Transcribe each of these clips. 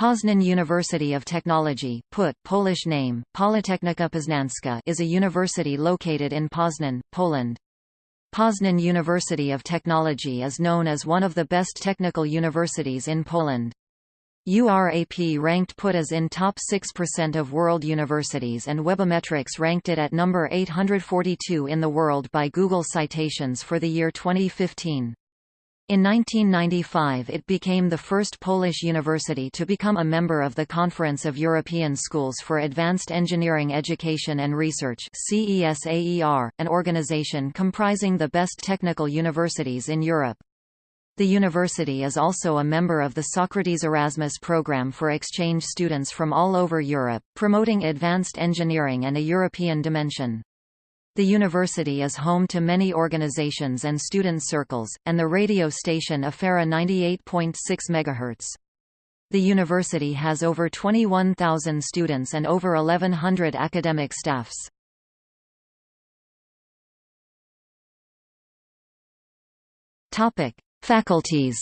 Poznan University of Technology PUT, Polish name, Politechnika Poznańska is a university located in Poznan, Poland. Poznan University of Technology is known as one of the best technical universities in Poland. URAP ranked PUT as in top 6% of world universities and Webometrics ranked it at number 842 in the world by Google Citations for the year 2015. In 1995 it became the first Polish university to become a member of the Conference of European Schools for Advanced Engineering Education and Research an organization comprising the best technical universities in Europe. The university is also a member of the Socrates Erasmus program for exchange students from all over Europe, promoting advanced engineering and a European dimension. The university is home to many organizations and student circles, and the radio station Afera 98.6 MHz. The university has over 21,000 students and over 1,100 academic staffs. Topic: Faculties.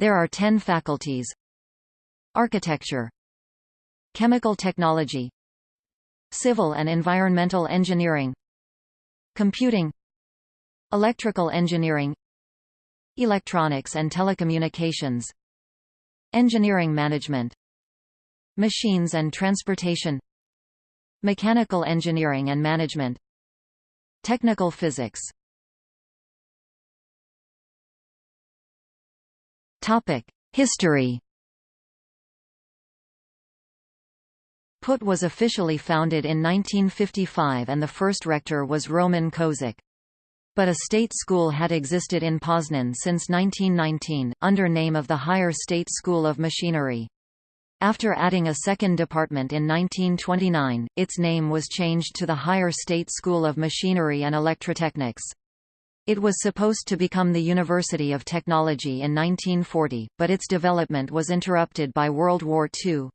There are 10 faculties. Architecture, Chemical Technology, Civil and Environmental Engineering Computing Electrical Engineering Electronics and Telecommunications Engineering Management Machines and Transportation Mechanical Engineering and Management Technical Physics. History PUT was officially founded in 1955 and the first rector was Roman Kozik. But a state school had existed in Poznan since 1919, under name of the Higher State School of Machinery. After adding a second department in 1929, its name was changed to the Higher State School of Machinery and Electrotechnics. It was supposed to become the University of Technology in 1940, but its development was interrupted by World War II.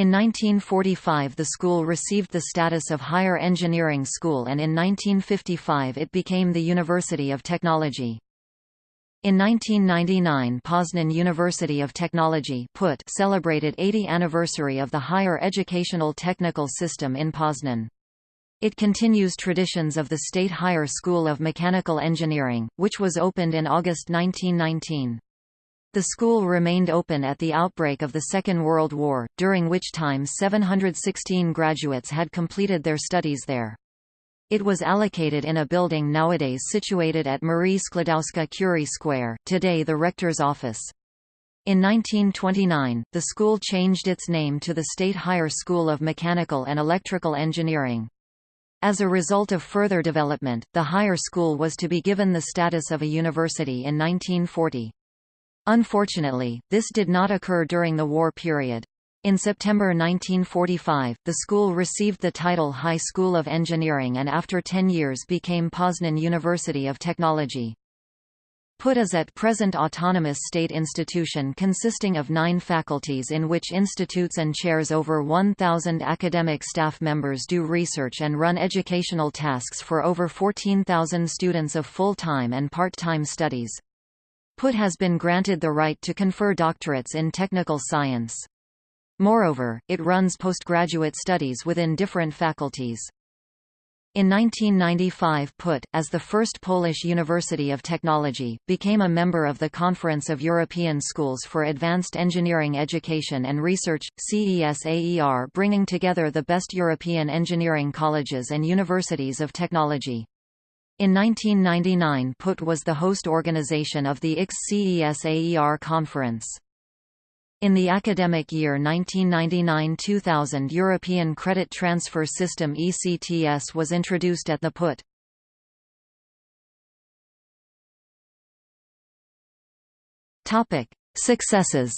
In 1945 the school received the status of higher engineering school and in 1955 it became the University of Technology. In 1999 Poznan University of Technology PUT celebrated 80 anniversary of the higher educational technical system in Poznan. It continues traditions of the State Higher School of Mechanical Engineering, which was opened in August 1919. The school remained open at the outbreak of the Second World War, during which time 716 graduates had completed their studies there. It was allocated in a building nowadays situated at Marie Sklodowska-Curie Square, today the rector's office. In 1929, the school changed its name to the State Higher School of Mechanical and Electrical Engineering. As a result of further development, the higher school was to be given the status of a university in 1940. Unfortunately, this did not occur during the war period. In September 1945, the school received the title High School of Engineering and after 10 years became Poznan University of Technology. PUT is at present autonomous state institution consisting of nine faculties in which institutes and chairs over 1,000 academic staff members do research and run educational tasks for over 14,000 students of full-time and part-time studies. PUT has been granted the right to confer doctorates in technical science. Moreover, it runs postgraduate studies within different faculties. In 1995 PUT, as the first Polish University of Technology, became a member of the Conference of European Schools for Advanced Engineering Education and Research, CESAER bringing together the best European engineering colleges and universities of technology. In 1999 PUT was the host organization of the ICS-CESAER conference. In the academic year 1999–2000 European Credit Transfer System ECTS was introduced at the PUT. Successes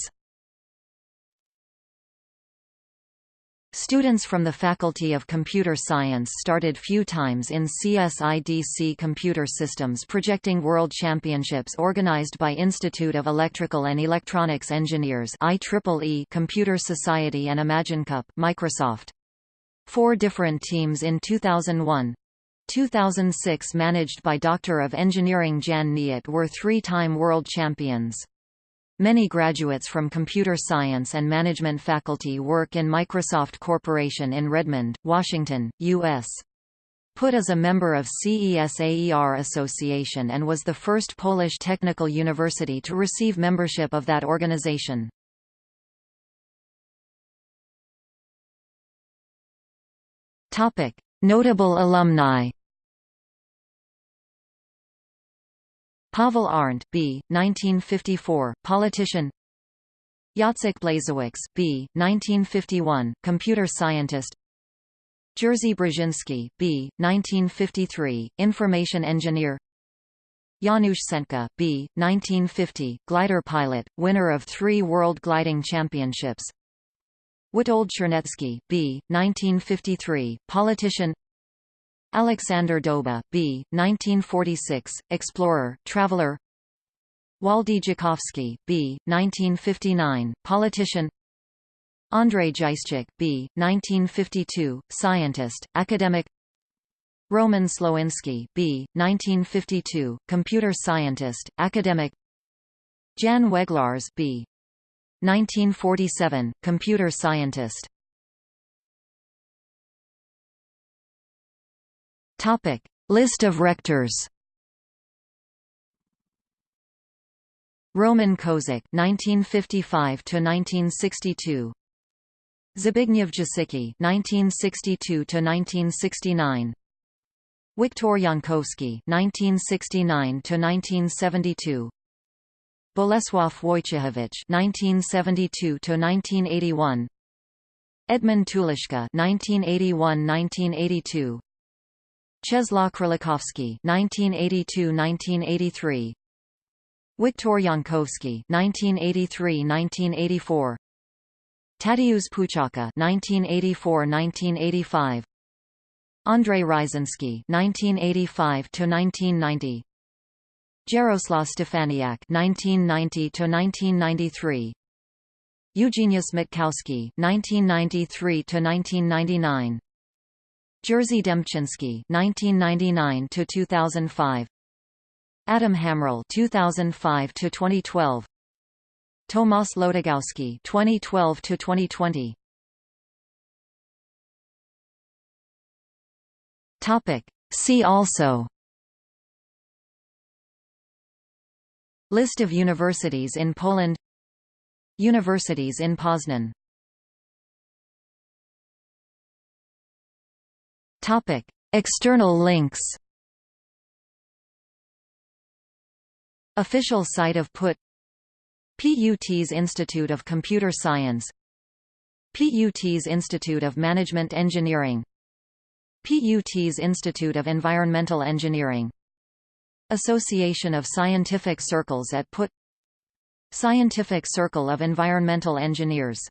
Students from the Faculty of Computer Science started few times in CSIDC computer systems projecting world championships organized by Institute of Electrical and Electronics Engineers IEEE Computer Society and ImagineCup Microsoft. Four different teams in 2001. 2006 managed by Doctor of Engineering Jan Kniat were three-time world champions. Many graduates from computer science and management faculty work in Microsoft Corporation in Redmond, Washington, U.S. PUT is a member of CESAER Association and was the first Polish technical university to receive membership of that organization. Notable alumni. Pavel Arndt, B. 1954, politician. Jacek Blazewicz, B. 1951, computer scientist. Jerzy Brzezinski, B. 1953, information engineer. Janusz Centka, B. 1950, glider pilot, winner of three World Gliding Championships. Witold Czarnecki, B. 1953, politician Aleksander Doba, B. 1946, explorer, traveler Waldy Dzikowski, B. 1959, politician Andrzej Dzieśćak, B. 1952, scientist, academic Roman Słowinski, B. 1952, computer scientist, academic Jan Weglarz, B. 1947, computer scientist. Topic: List of rectors. Roman Kozik, 1955 to 1962. Zbigniew Jasicki, 1962 to 1969. Wiktor Jankowski, 1969 to 1972. Bolesław Wojciechowicz 1972 to 1981. Edmund Tuliszka (1981–1982), Czesław Królikowski (1982–1983), Wiktor Jankowski (1983–1984), Tadeusz Puchaka (1984–1985), Andrzej Ryszynski (1985–1990). Jaroslaw Stefaniak (1990–1993), Eugeniusz Mitkowski (1993–1999), Jerzy Dembczyński (1999–2005), Adam Hamrol (2005–2012), Tomasz Łodygowski (2012–2020). Topic. See also. List of universities in Poland. Universities in Poznan Topic. External links Official site of PUT PUT's Institute of Computer Science PUT's Institute of Management Engineering PUT's Institute of Environmental Engineering Association of Scientific Circles at PUT Scientific Circle of Environmental Engineers